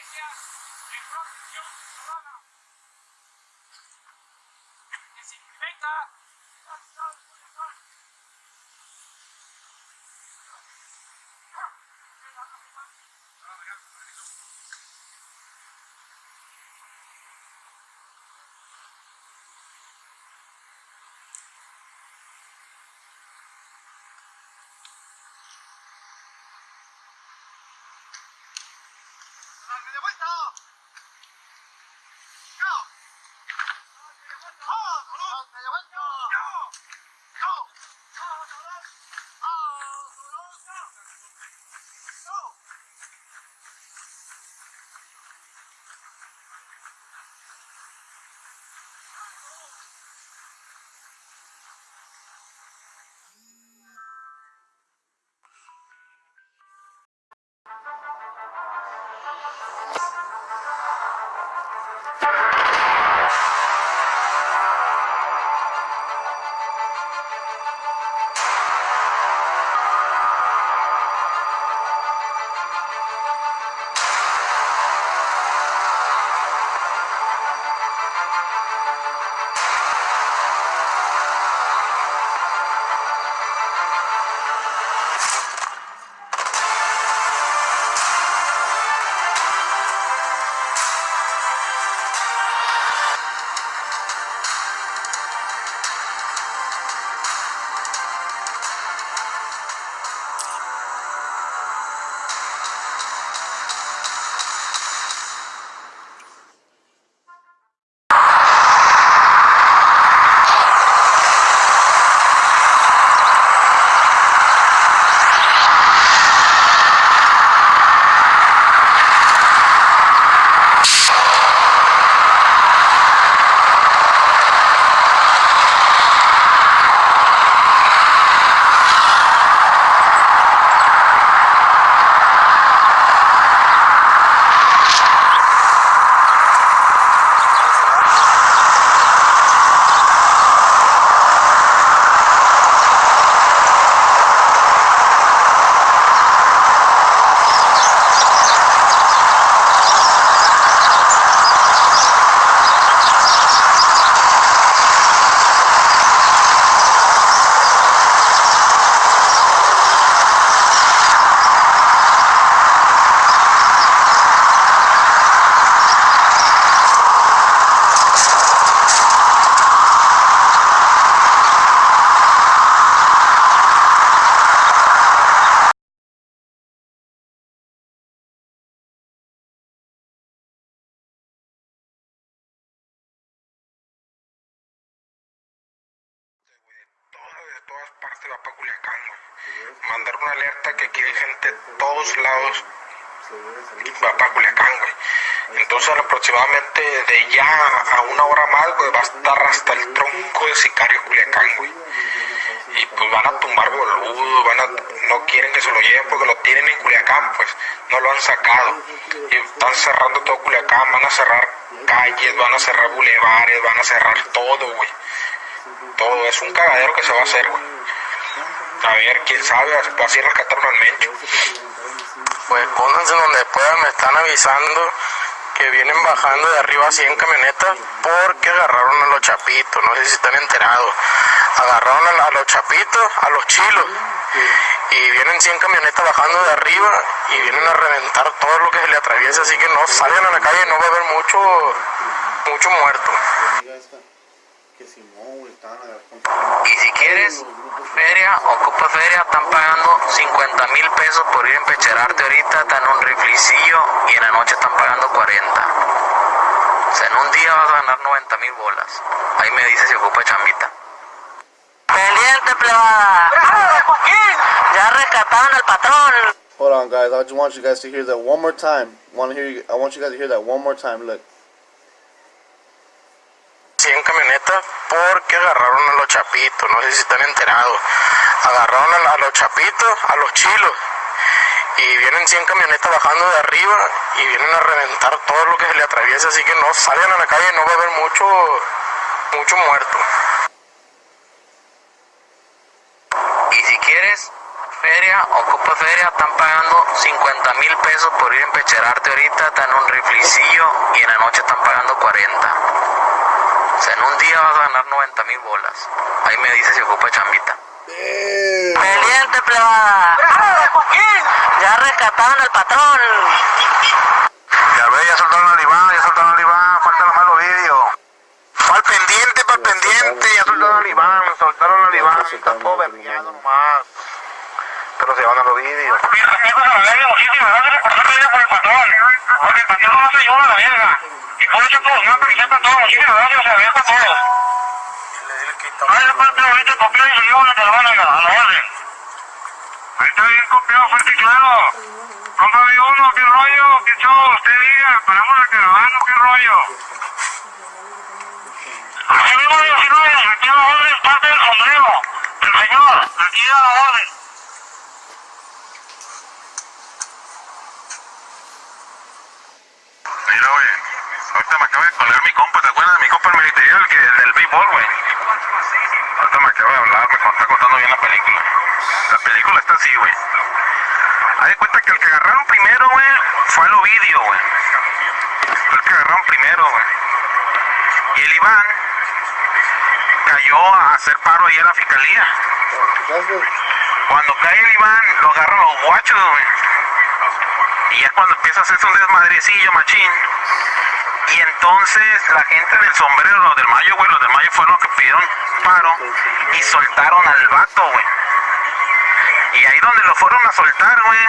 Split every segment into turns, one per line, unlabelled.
La estrategia de
todas partes va para Culiacán. Mandar una alerta que aquí hay gente de todos lados va para Culiacán, güey. Entonces aproximadamente de ya a una hora más, güey, va a estar hasta el tronco de Sicario Culiacán, güey. Y pues van a tumbar boludo, van a, no quieren que se lo lleven porque lo tienen en Culiacán, pues, no lo han sacado. Y están cerrando todo Culiacán, van a cerrar calles, van a cerrar bulevares, van a cerrar todo, güey todo. Es un cagadero que se va a hacer, güey. A ver, quién sabe, así rescataron al Mencho.
Pues pónganse donde puedan, me están avisando que vienen bajando de arriba 100 camionetas porque agarraron a los chapitos, no sé si están enterados. Agarraron a, los chapitos, a los chilos. Y vienen 100 camionetas bajando de arriba y vienen a reventar todo lo que se le atraviesa, así que no salgan a la calle, no va a haber mucho, mucho muerto. Y si quieres feria, ocupa feria, están pagando 50 mil pesos por ir a empecherarte ahorita, están un riflicillo y en la noche están pagando 40. día vas a ganar 90 mil bolas. Ahí me dice si ocupa chambita.
Pendiente, plebada. Ya rescataron al patrón.
Hold on, guys. I just want you guys to hear that one more time. Want to hear? You, I want you guys to hear that one more time. Look.
100 camionetas porque agarraron a los no sé si están enterados. Agarraron a, los chapitos, a los chilos. Y vienen 100 camionetas bajando de arriba y vienen a reventar todo lo que se le atraviesa. Así que no salgan a la calle, no va a haber mucho, mucho muerto. Y si quieres feria, ocupa feria, están pagando 50 mil pesos por ir a empecherarte ahorita, están un riflicillo y en la noche están pagando 40. O sea, en un día vas a ganar 90 mil bolas. Ahí me dice si ocupa chambita.
Pendiente, plebada. Ya rescataron al patrón.
Ya ve, ya soltaron al Iván, ya soltaron al Iván, falta los vídeos. Pa'l pendiente, pa'l pendiente, ya soltaron al Iván, soltaron al Iván, está todo vergueado nomás. Se van a los vídeos.
La. Porque el patrón no se la. Y por eso todos, se a todos. Ahí ahorita y se lleva te lo van a la orden. Ahí está bien copiado, fuerte y claro. Uno, qué rollo, qué usted diga, la caravana, qué rollo. Mismo 19, aquí a la orden, parte del sombrero. El señor, aquí a la orden.
Mira, güey, ahorita me acaba de colgar mi compa, ¿te acuerdas de mi compa el que el del béisbol, güey? Ahorita me acaba de hablar, me está contando bien la película. La película está así, güey. De cuenta que el que agarraron primero, güey, fue al Ovidio, güey. Fue el que agarraron primero, güey. Y el Iván cayó a hacer paro ahí a la fiscalía. Cuando cae el Iván, lo agarran los guachos, güey. Y ya cuando empieza a hacerse un desmadrecillo, machín. Y entonces la gente del sombrero, los del Mayo, güey, los del Mayo fueron los que pidieron paro y soltaron al vato, güey. Y ahí donde lo fueron a soltar, güey,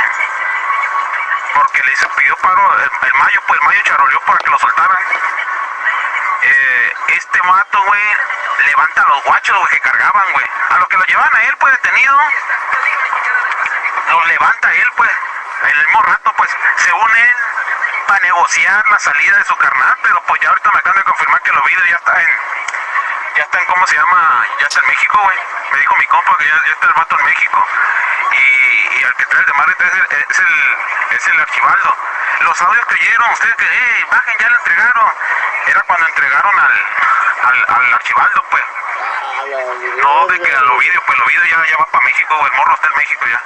porque le hizo, pidió paro el, el Mayo, pues el Mayo charoleó para que lo soltaran. Eh, este vato, güey, levanta a los guachos, güey, que cargaban, güey. A los que lo llevan a él, pues detenido, los levanta él, pues, el mismo rato, pues, según él, para negociar la salida de su carnal, pero pues ya ahorita me acaban de confirmar que los vídeos ya está en, ya está en, ¿cómo se llama? Ya está en México, güey. Me dijo mi compa que ya, ya está el vato en México. Y, y el que trae el de Marrita es el, es el, es el archivaldo. Los audios que oyeron, ustedes que, hey, bajen, ya lo entregaron. Era cuando entregaron al, al, al archivaldo, pues. No, de que a los vídeos, pues los vídeos ya, ya va para México. El morro está en México ya.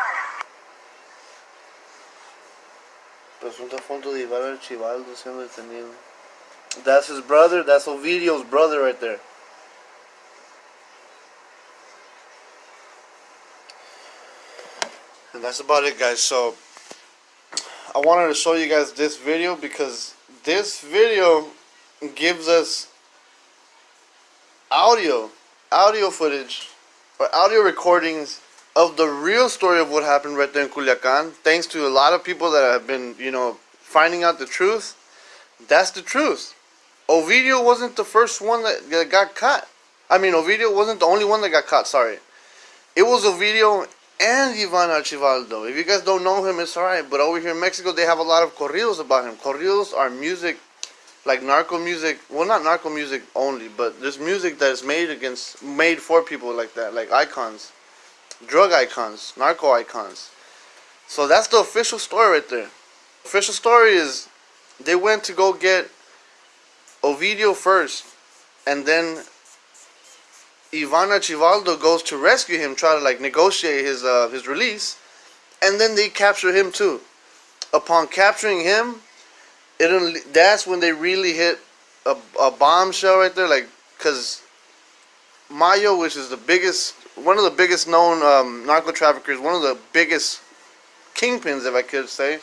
De Archibaldo siendo detenido. That's his brother. That's Ovidio's brother right there. And that's about it, guys. So I wanted to show you guys this video because this video gives us audio, audio footage, or audio recordings of the real story of what happened right there in Culiacan. Thanks to a lot of people that have been, you know, finding out the truth. That's the truth. Ovidio wasn't the first one that, that got caught. I mean, Ovidio wasn't the only one that got caught. Sorry, it was Ovidio and Ivan Archivaldo. If you guys don't know him, it's alright. But over here in Mexico, they have a lot of corridos about him. Corridos are music, like narco music. Well, not narco music only, but there's music that is made against, made for people like that, like icons, drug icons, narco icons. So that's the official story right there. Official story is they went to go get Ovidio first, and then Ivana Chivaldo goes to rescue him, try to like negotiate his uh, his release, and then they capture him too. Upon capturing him, it that's when they really hit a, a bombshell right there, like because Mayo, which is the biggest, one of the biggest known um, narco traffickers, one of the biggest kingpins, if I could say.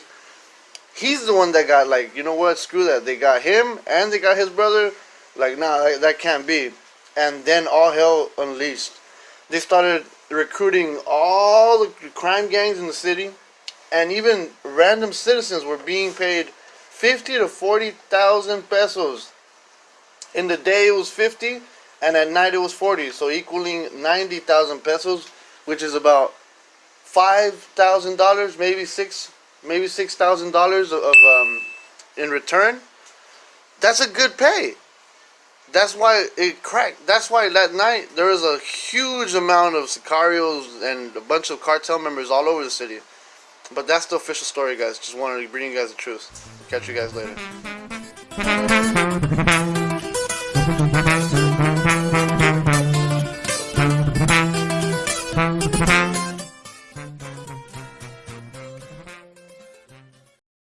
He's the one that got like, you know what? Screw that. They got him and they got his brother. Like, nah, that, that can't be. And then all hell unleashed. They started recruiting all the crime gangs in the city, and even random citizens were being paid fifty to forty thousand pesos in the day it was 50 and at night it was 40 so equaling 90,000 pesos which is about $5,000 maybe 6 maybe $6,000 of um, in return. That's a good pay. That's why it cracked. That's why that night there was a huge amount of sicarios and a bunch of cartel members all over the city. But that's the official story guys. Just wanted to bring you guys the truth. Catch you guys later